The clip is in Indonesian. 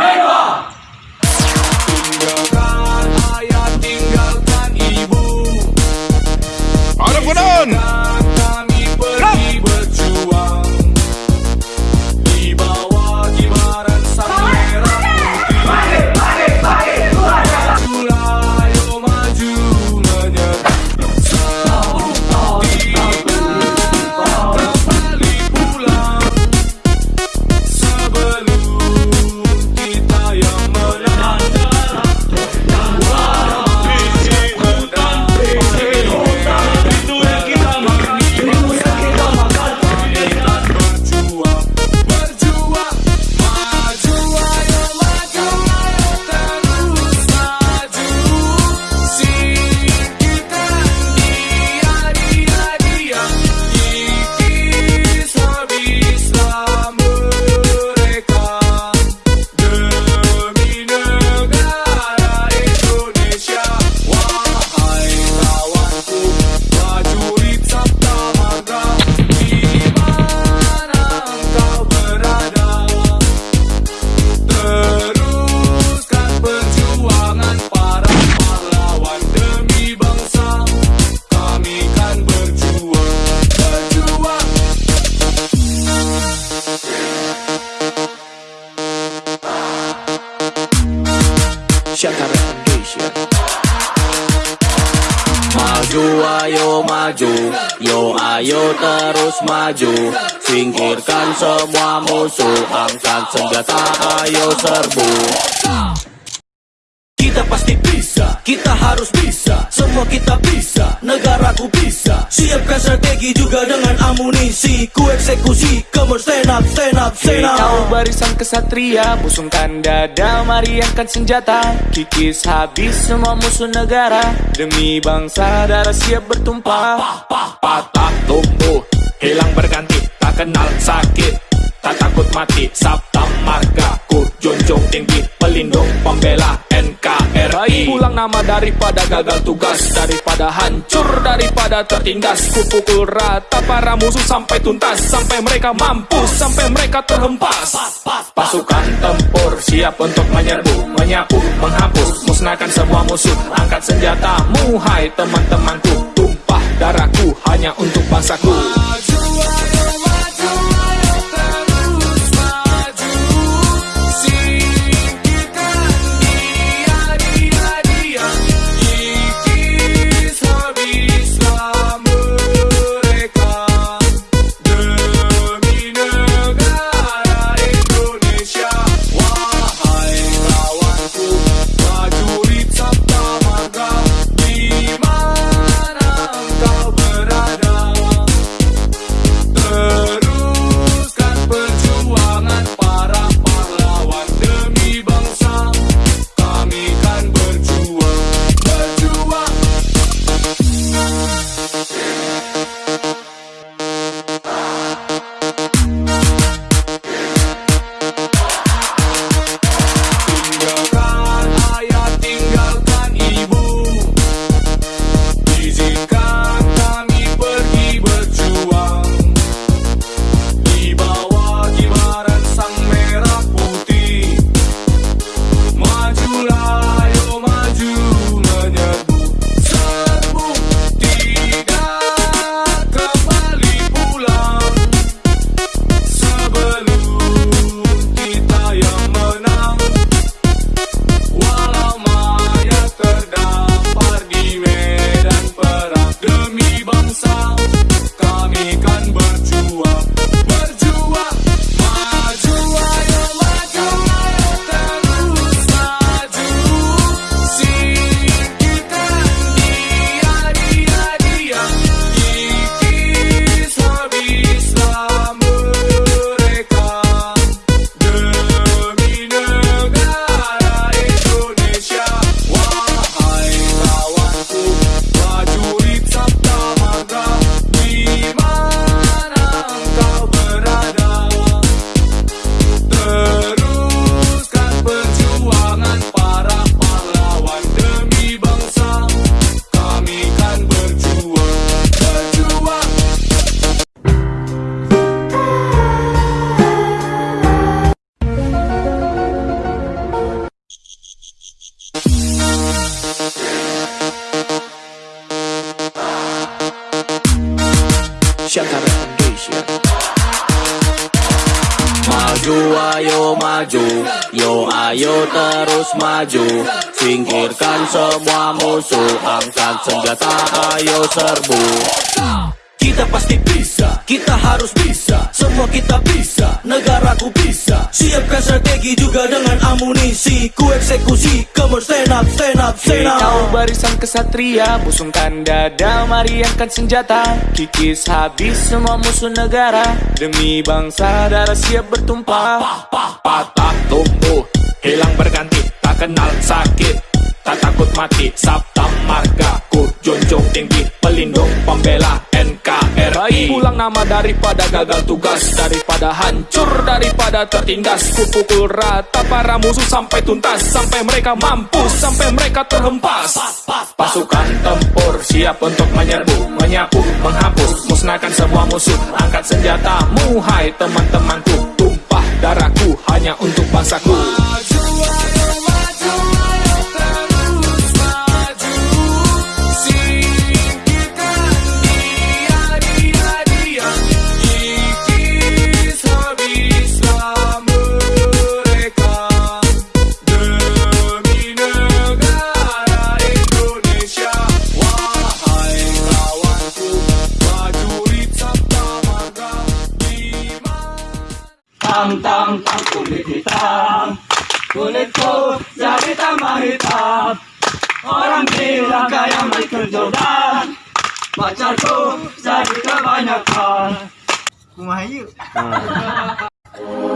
Make Maju ayo maju. Yo ayo terus maju. Singkirkan semua musuh. Angkat senjata ayo serbu. Kita pasti bisa, kita harus bisa Semua kita bisa, negaraku bisa. Siapkan strategi juga dengan amunisi. Ku eksekusi, come on stand up, stand up, stand up. Kau barisan kesatria, busungkan dada, mari angkat senjata. Kikis habis semua musuh negara. Demi bangsa darah siap bertumpah. Patah tumbuh, hilang berganti Tak kenal sakit, tak takut mati Sabta marga, ku junjung tinggi Pelindung pembela NKRI Baik pulang nama daripada gagal tugas Daripada hancur, daripada tertindas. Ku pukul rata para musuh sampai tuntas Sampai mereka mampus, sampai mereka terhempas. Pasukan tempur siap untuk menyerbu Menyapu, menghapus, musnahkan semua musuh. Angkat senjatamu, hai teman-temanku Tumpah darahku hanya untuk bangsaku Maju ayo maju. Yo ayo terus maju. Singkirkan semua musuh. Angkat senjata ayo serbu. Kita pasti bisa, kita harus bisa Semua kita bisa, negaraku bisa. Siapkan strategi juga dengan amunisi Ku eksekusi, come on stand up, stand up, stand up. Kau barisan kesatria, busungkan dada, mari angkat senjata. Kikis habis semua musuh negara Demi bangsa darah siap bertumpah. Patah tumbuh, hilang berganti Tak kenal sakit, tak takut mati Sabta marga, ku junjung tinggi Pelindung pembela Baik pulang nama daripada gagal tugas Daripada hancur, daripada tertindas. Ku pukul rata para musuh sampai tuntas Sampai mereka mampus, sampai mereka terhempas. Pasukan tempur siap untuk menyerbu Menyapu, menghapus, musnahkan semua musuh. Angkat senjatamu, hai teman-temanku Tumpah darahku hanya untuk bangsaku Tang tang tam kulit hitam kulitku jadi tambah hitam orang bilang kayak Michael Jordan. Pacarku jadi kebanyakan. Kumaha yuk? Nah.